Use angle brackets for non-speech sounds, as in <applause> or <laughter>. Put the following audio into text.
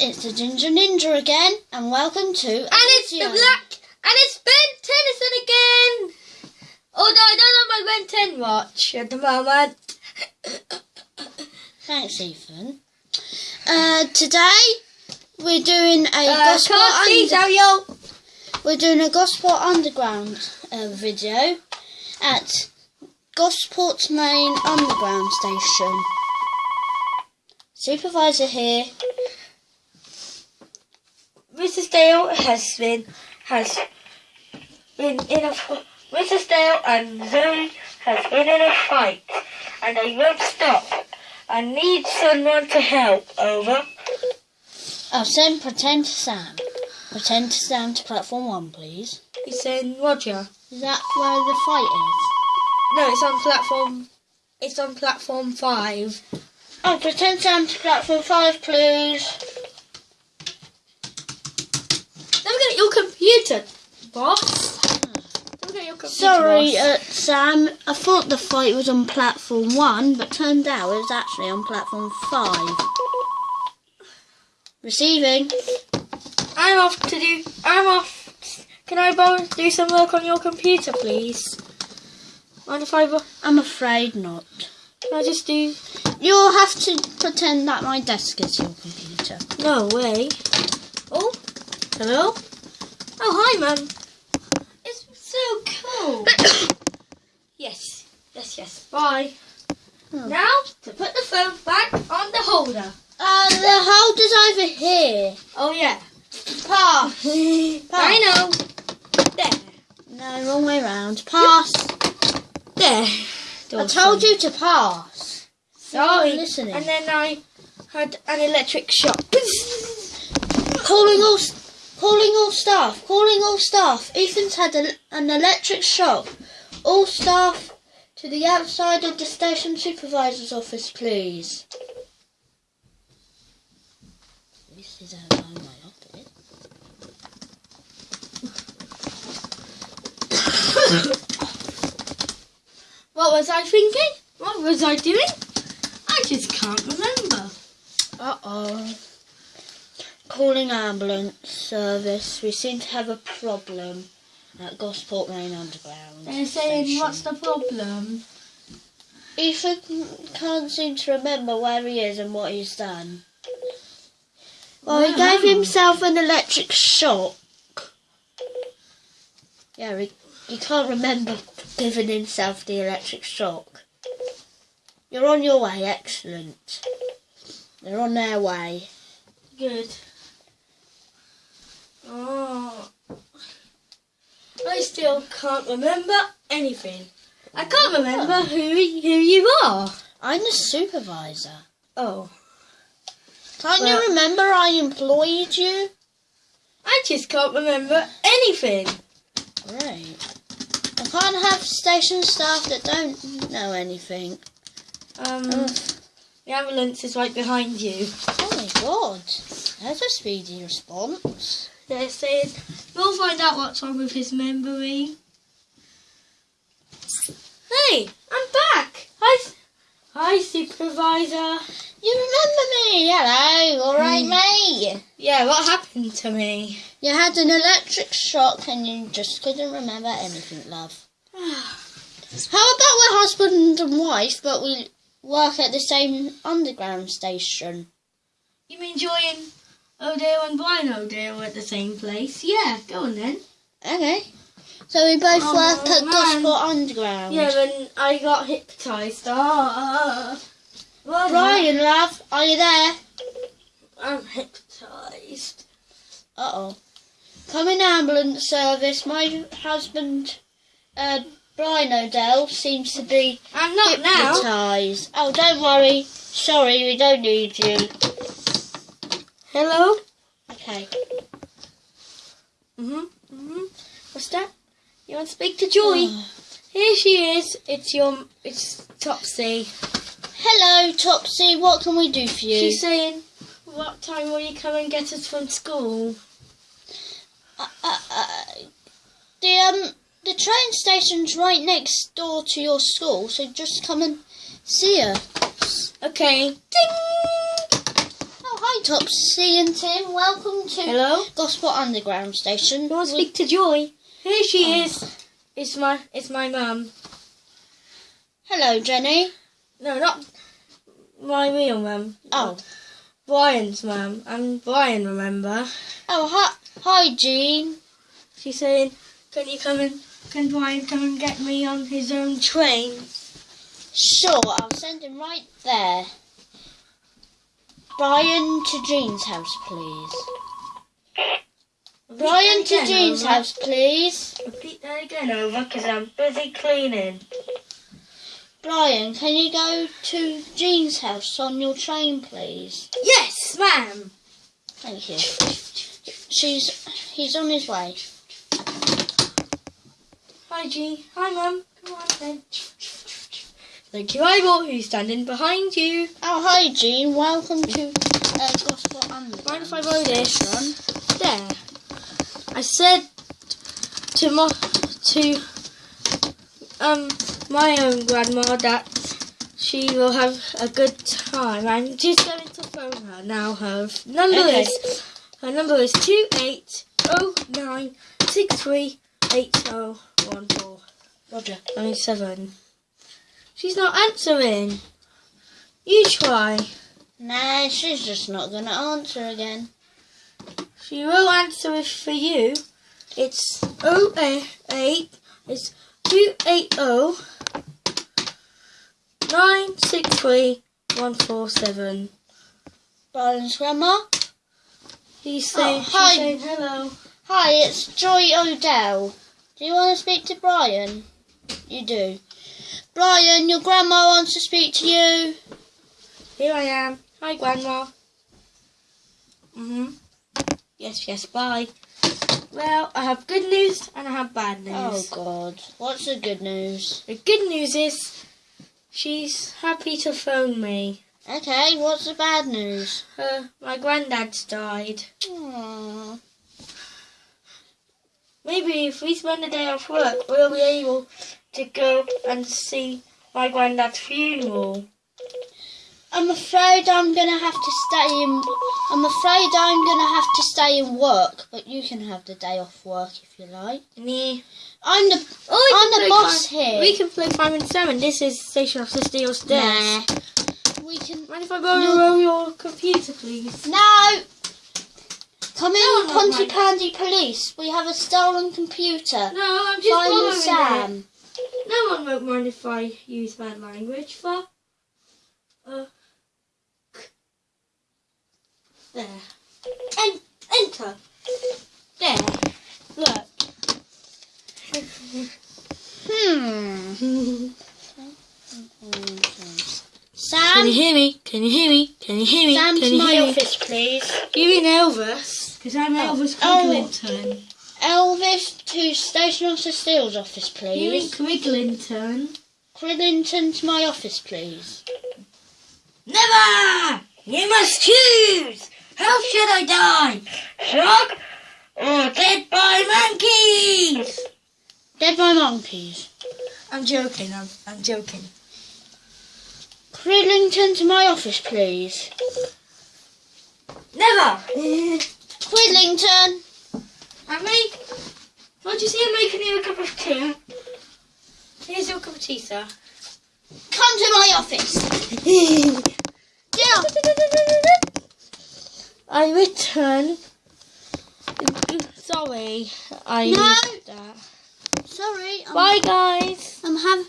it's the Ginger Ninja again, and welcome to And it's the black, and it's Ben Tennyson again. Although I don't have my Ben 10 watch at the moment. Thanks, Ethan. Uh, today we're doing a Uh, Gosport. can't see, Under- we're doing a Gosport underground uh, video at Gosport Main Underground Station. Supervisor here. Mrs. Dale has been has been in a Mrs. Dale and Zoe has been in a fight, and they won't stop. I need someone to help. Over. Oh, I'll send Pretend to Sam. Pretend to Sam to platform one, please. He's saying Roger. Is that where the fight is? No, it's on platform. It's on platform five. Oh, Pretend Sam to platform five, please. Don't get your computer, boss. Don't get your computer. Sorry, uh, Sam. I thought the fight was on platform one, but turned out it was actually on platform five. Receiving. I'm off to do. I'm off. Can I borrow, do some work on your computer, please? Mind if I? bo- I'm afraid not. Can I just do? You'll have to pretend that my desk is your computer. No way. Oh, hello. Oh, hi, man. It's so cool. <coughs> yes, yes, yes. Bye. Oh. Now to put the phone back on the holder. Uh, the holder's over here. Oh yeah. Pass. <laughs> I know. There. No, wrong way round. Pass. There. I told you to pass. Sorry. listening. And then I had an electric shock. Calling all, calling all staff. Calling all staff. Ethan's had a, an electric shock. All staff to the outside of the station supervisor's office, please. This is outside my office. What was I thinking? What was I doing? I just can't remember. Uh oh. Calling ambulance service. We seem to have a problem at Gosport Main Underground. They're saying, station. what's the problem? Ethan can't seem to remember where he is and what he's done. Well, he gave himself an electric shock. Yeah, he, he can't remember giving himself the electric shock. You're on your way, excellent. They're on their way. Good. Oh. I still can't remember anything. I can't remember who who you are. I'm the supervisor. Oh. Can't Well- you remember I employed you? I just can't remember anything. Great. I can't have station staff that don't know anything. Um, Ugh. the ambulance is right behind you. Oh my god. That's a speedy response. They're saying we'll find out what's wrong with his memory. Hey, I'm back. Hi, hi, supervisor. You remember me? Hello, alright Hmm. mate. Yeah, what happened to me? You had an electric shock and you just couldn't remember anything, love. <sighs> How about we're husband and wife but we work at the same underground station? You mean join O'Dale and Brian O'Dale at the same place? Yeah, go on then. Okay. So we both Oh, work at man. Gosport Underground. Yeah, when I got hypnotised. Ah, well, Brian, love, are you there? I'm hypnotised. Uh oh. Coming ambulance service. My husband, uh, Brian O'Dell, seems to be I'm not now. hypnotised. Oh, don't worry. Sorry, we don't need you. Hello. Okay. Mhm. Mhm. What's that? You want to speak to Joy? Oh. Here she is. It's your. It's Topsy. Hello, Topsy. What can we do for you? She's saying, "What time will you come and get us from school?" uh, uh, uh, the um, the train station's right next door to your school, so just come and see her. Okay. Ding. Oh, hi, Hi, Topsy and Tim. Welcome to Hello? Gosport Underground Station. You want to speak to Joy? Here she oh. is. It's my it's my mum. Hello, Jenny. No, not my real mum. Oh, Brian's mum. I'm Brian, remember? oh, hi, hi, Jean. She's saying, Can you come and can Brian come and get me on his own train? Sure, I'll send him right there. Brian to Jean's house, please. Brian to Jean's over. house, please. Repeat that again over because I'm busy cleaning. Brian, can you go to Jean's house on your train, please? Yes, ma'am. Thank you. She's he's on his way. Hi, Jean. Hi, mum. Come on then. Thank you, Ivor, who's standing behind you. Oh, hi, Jean. Welcome to uh, Gosport Underground. Mind if I borrow this? There. I said to my to um my own grandma that she will have a good time. I'm just going to phone her now. Her number Okay. is her number is two eight oh nine six three eight oh one four Roger. nine seven. She's not answering. You try. Nah, she's just not gonna answer again. She will answer if for you. It's 088. It's 280 963 147. Brian's grandma. He's saying, she's oh, hi. saying hello. Hi, it's Joy Odell. Do you want to speak to Brian? You do. Brian, your grandma wants to speak to you. Here I am. Hi, Grandma. Mhm. Yes, yes, bye. Well, I have good news and I have bad news. Oh God, what's the good news? The good news is she's happy to phone me. Okay, what's the bad news? Her, my granddad's died. Aww. Maybe if we spend a day off work, we'll be able to go and see my granddad's funeral. I'm afraid I'm gonna have to stay in. I'm afraid I'm gonna have to stay in work, but you can have the day off work if you like. Nee. I'm the Oh, we I'm can the play boss Fire- here. We can play Fireman Salmon. This is Station of the Steel Stairs. nah. We can Mind if I borrow your computer, please? no. Come in, No, no, Pontypandy Police. We have a stolen computer. No, I'm just Find borrowing Sam. it. No one won't mind if I use bad language. For uh, there. En- enter. There. Look. Hmm. Sam? Can you hear me? Can you hear me? Can you hear me? Sam Can to my hear me? office, please. You in Elvis? Because I'm Oh. Elvis Oh. Quiglington. Elvis to Station Officer Steele's office, You in please. Quiglington? Cridlington to my office, please. Never! You must choose! How should I die? Shot or dead by monkeys? Dead by monkeys. I'm joking, I'm, I'm joking. Cridlington to my office, please. Never! <laughs> Quidlington. I make. Don't you see I'm making you a cup of tea? Here's your cup of tea, sir. Come to my office. <laughs> Yeah. I return. Sorry, I No. Sorry. I'm, Bye, guys. I'm have